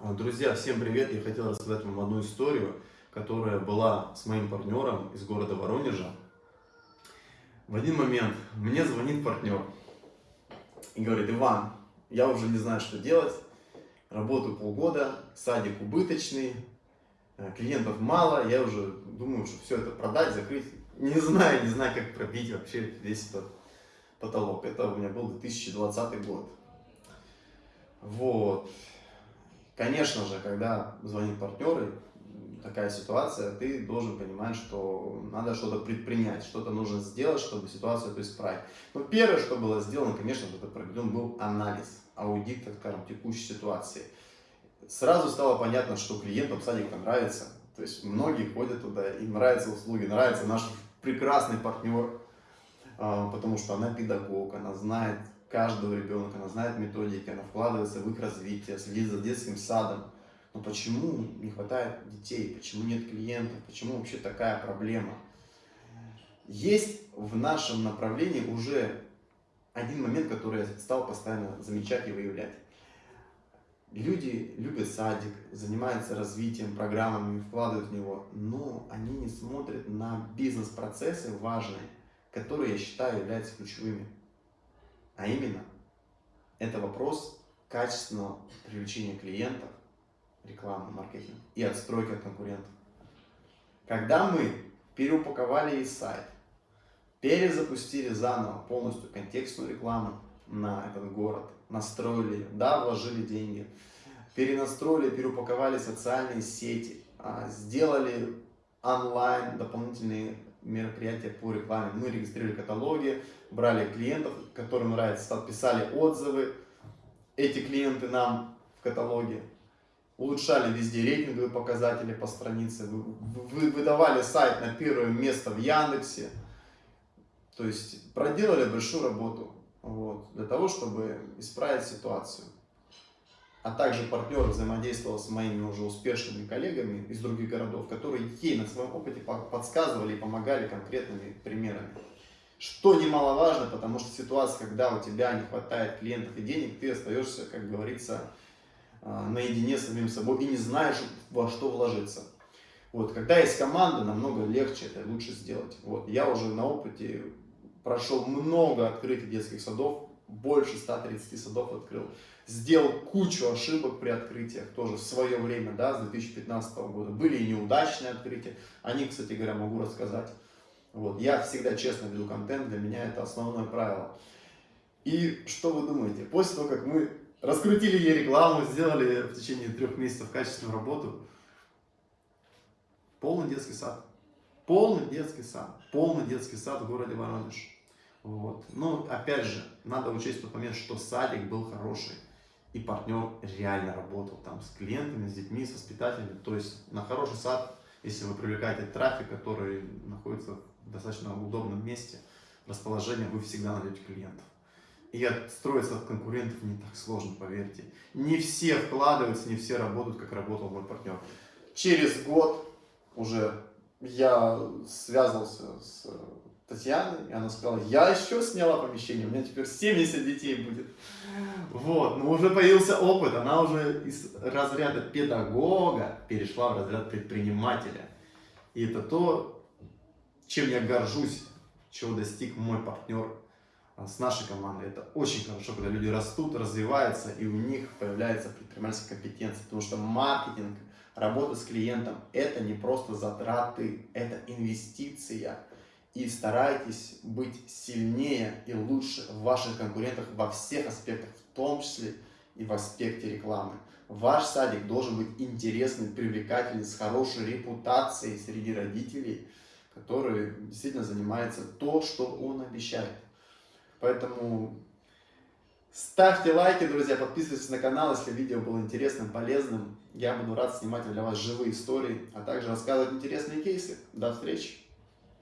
А, друзья, всем привет! Я хотел рассказать вам одну историю, которая была с моим партнером из города Воронежа. В один момент мне звонит партнер и говорит, Иван, я уже не знаю, что делать, работаю полгода, садик убыточный, э, клиентов мало, я уже думаю, что все это продать, закрыть. Не знаю, не знаю, как пробить вообще весь этот потолок. Это у меня был 2020 год. Вот. Конечно же, когда звонит партнер, такая ситуация, ты должен понимать, что надо что-то предпринять, что-то нужно сделать, чтобы ситуацию исправить. Но первое, что было сделано, конечно, это проведен был анализ, аудит, так скажем, текущей ситуации. Сразу стало понятно, что клиентам садик нравится. То есть многие ходят туда, им нравятся услуги, нравится наш прекрасный партнер, а, потому что она педагог, она знает каждого ребенка, она знает методики, она вкладывается в их развитие, следит за детским садом. Но почему не хватает детей, почему нет клиентов, почему вообще такая проблема? Есть в нашем направлении уже один момент, который я стал постоянно замечать и выявлять. Люди любят садик, занимаются развитием, программами, вкладывают в него, но они не смотрят на бизнес-процессы важные, которые, я считаю, являются ключевыми. А именно, это вопрос качественного привлечения клиентов, рекламы, маркетинг и отстройки от конкурентов. Когда мы переупаковали и сайт, перезапустили заново полностью контекстную рекламу на этот город, настроили, да, вложили деньги, перенастроили, переупаковали социальные сети, а, сделали онлайн дополнительные мероприятия по рекламе. Мы регистрировали каталоги, брали клиентов, которым нравится, писали отзывы. Эти клиенты нам в каталоге улучшали везде рейтинговые показатели по странице, вы, выдавали сайт на первое место в Яндексе. То есть проделали большую работу вот, для того, чтобы исправить ситуацию а также партнер взаимодействовал с моими уже успешными коллегами из других городов, которые ей на своем опыте подсказывали и помогали конкретными примерами. Что немаловажно, потому что ситуация, когда у тебя не хватает клиентов и денег, ты остаешься, как говорится, а, наедине с самим собой и не знаешь, во что вложиться. Вот, когда есть команда, намного легче это лучше сделать. Вот, я уже на опыте прошел много открытий детских садов, больше 130 садов открыл сделал кучу ошибок при открытиях, тоже в свое время, да, с 2015 года. Были и неудачные открытия, они, кстати говоря, могу рассказать. Вот, я всегда честно веду контент, для меня это основное правило. И что вы думаете? После того, как мы раскрутили ей рекламу, сделали в течение трех месяцев качественную работу, полный детский сад. Полный детский сад. Полный детский сад в городе Воронеж. Вот. Но опять же, надо учесть тот момент, что садик был хороший и партнер реально работал там с клиентами, с детьми, с воспитателями. То есть на хороший сад, если вы привлекаете трафик, который находится в достаточно удобном месте, расположение, вы всегда найдете клиентов. И отстроиться от конкурентов не так сложно, поверьте. Не все вкладываются, не все работают, как работал мой партнер. Через год уже я связывался с Татьяны, и она сказала, я еще сняла помещение, у меня теперь 70 детей будет. Вот, но уже появился опыт, она уже из разряда педагога перешла в разряд предпринимателя. И это то, чем я горжусь, чего достиг мой партнер а, с нашей командой. Это очень хорошо, когда люди растут, развиваются, и у них появляется предпринимательская компетенция, потому что маркетинг, работа с клиентом, это не просто затраты, это инвестиция и старайтесь быть сильнее и лучше в ваших конкурентах во всех аспектах, в том числе и в аспекте рекламы. Ваш садик должен быть интересный, привлекательный, с хорошей репутацией среди родителей, которые действительно занимаются то, что он обещает. Поэтому ставьте лайки, друзья, подписывайтесь на канал, если видео было интересным, полезным. Я буду рад снимать для вас живые истории, а также рассказывать интересные кейсы. До встречи!